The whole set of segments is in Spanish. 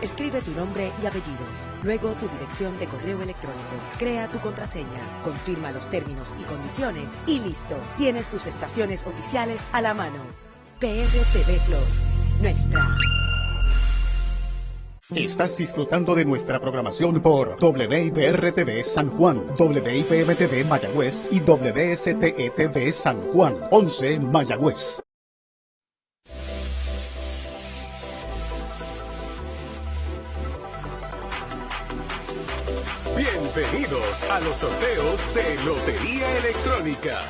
Escribe tu nombre y apellidos, luego tu dirección de correo electrónico, crea tu contraseña, confirma los términos y condiciones y listo. Tienes tus estaciones oficiales a la mano. PRTV Plus, nuestra. Estás disfrutando de nuestra programación por WIPR-TV San Juan, WIPM-TV Mayagüez y WSTETV San Juan, 11 Mayagüez. Bienvenidos a los sorteos de Lotería Electrónica.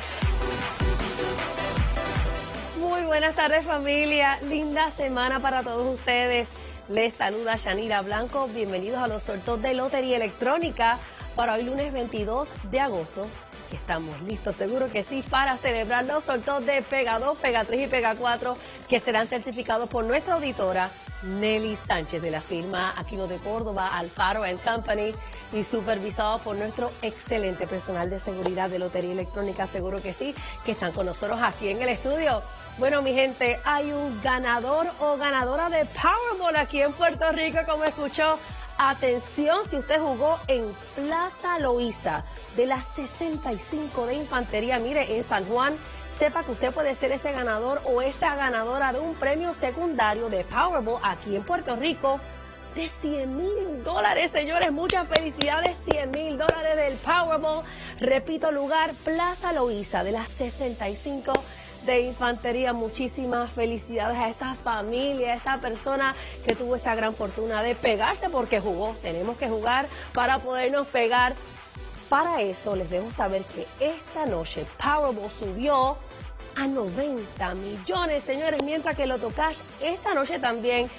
Muy buenas tardes familia, linda semana para todos ustedes. Les saluda Yanira Blanco, bienvenidos a los sorteos de Lotería Electrónica para hoy lunes 22 de agosto. Estamos listos, seguro que sí, para celebrar los sorteos de Pega 2, Pega 3 y Pega 4 que serán certificados por nuestra auditora Nelly Sánchez de la firma Aquino de Córdoba, Alfaro Company y supervisado por nuestro excelente personal de seguridad de Lotería Electrónica, seguro que sí, que están con nosotros aquí en el estudio. Bueno, mi gente, hay un ganador o ganadora de Powerball aquí en Puerto Rico, como escuchó. Atención, si usted jugó en Plaza Loíza de las 65 de Infantería, mire, en San Juan, sepa que usted puede ser ese ganador o esa ganadora de un premio secundario de Powerball aquí en Puerto Rico de 100 mil dólares, señores. Muchas felicidades, 100 mil dólares del Powerball. Repito, lugar Plaza Loíza de las 65 de Infantería. Muchísimas felicidades a esa familia, a esa persona que tuvo esa gran fortuna de pegarse porque jugó. Tenemos que jugar para podernos pegar. Para eso les debo saber que esta noche Powerball subió a 90 millones, señores, mientras que Loto Cash esta noche también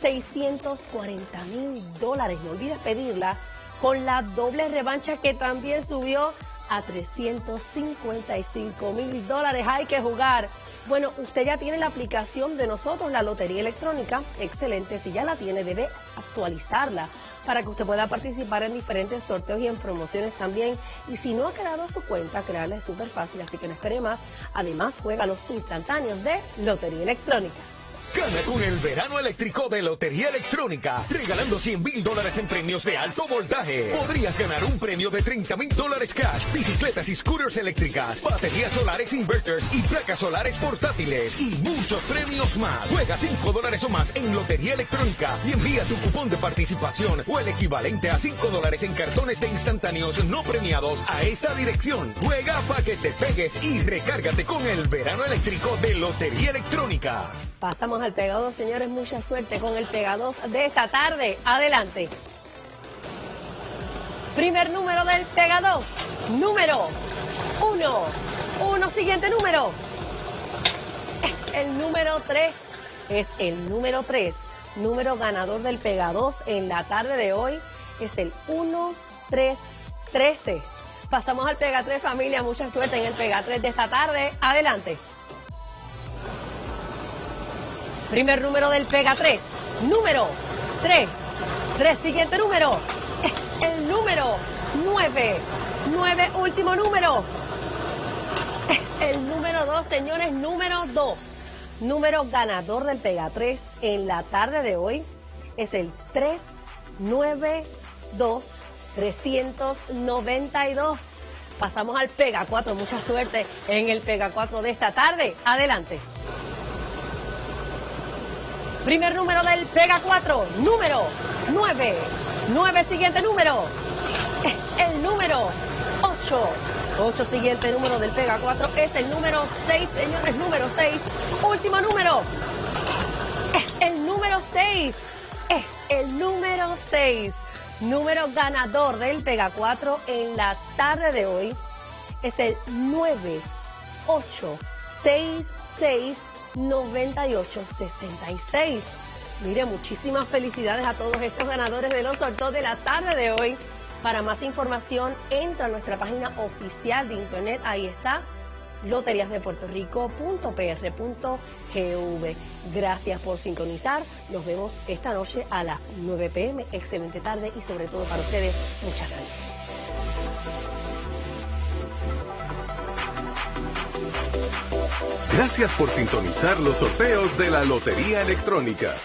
640 mil dólares. No olvides pedirla con la doble revancha que también subió a 355 mil dólares. Hay que jugar. Bueno, usted ya tiene la aplicación de nosotros, la Lotería Electrónica. Excelente. Si ya la tiene, debe actualizarla para que usted pueda participar en diferentes sorteos y en promociones también. Y si no ha creado su cuenta, crearla es súper fácil, así que no espere más. Además, juega los instantáneos de Lotería Electrónica. Gana con el verano eléctrico de Lotería Electrónica, regalando 100 mil dólares en premios de alto voltaje. Podrías ganar un premio de 30 mil dólares cash, bicicletas y scooters eléctricas, baterías solares inverters y placas solares portátiles y muchos premios más. Juega 5 dólares o más en Lotería Electrónica y envía tu cupón de participación o el equivalente a 5 dólares en cartones de instantáneos no premiados a esta dirección. Juega para que te pegues y recárgate con el verano eléctrico de Lotería Electrónica. Pasamos al Pega 2, señores. Mucha suerte con el Pega 2 de esta tarde. Adelante. Primer número del Pega 2. Número 1. Uno. Siguiente número. Es el número 3. Es el número 3. Número ganador del Pega 2 en la tarde de hoy es el 1, 3, 13. Pasamos al Pega 3, familia. Mucha suerte en el Pega 3 de esta tarde. Adelante. Primer número del Pega 3. Número 3. 3. Siguiente número. Es el número 9. 9. Último número. Es el número 2, señores. Número 2. Número ganador del Pega 3 en la tarde de hoy es el 392 392. Pasamos al Pega 4. Mucha suerte en el Pega 4 de esta tarde. Adelante. Primer número del Pega 4, número 9. 9 siguiente número. Es el número 8. 8 siguiente número del Pega 4 es el número 6, señores, número 6. Último número. Es el número 6. Es el número 6. Número ganador del Pega 4 en la tarde de hoy es el 9 8 6 6 9866. Mire, muchísimas felicidades a todos esos ganadores de los sorteos de la tarde de hoy. Para más información, entra a nuestra página oficial de internet. Ahí está loteriasdepuertorico.pr.gv. Gracias por sintonizar. Nos vemos esta noche a las 9 pm. Excelente tarde y sobre todo para ustedes, mucha salud. Gracias por sintonizar los sorteos de la Lotería Electrónica.